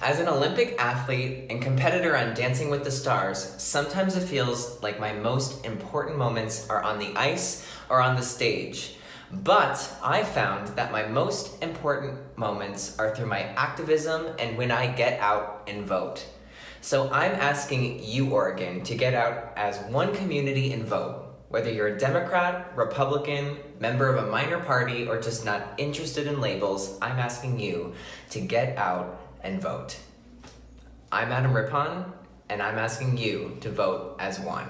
As an Olympic athlete and competitor on Dancing with the Stars, sometimes it feels like my most important moments are on the ice or on the stage. But I found that my most important moments are through my activism and when I get out and vote. So I'm asking you, Oregon, to get out as one community and vote. Whether you're a Democrat, Republican, member of a minor party, or just not interested in labels, I'm asking you to get out and vote. I'm Adam Rippon, and I'm asking you to vote as one.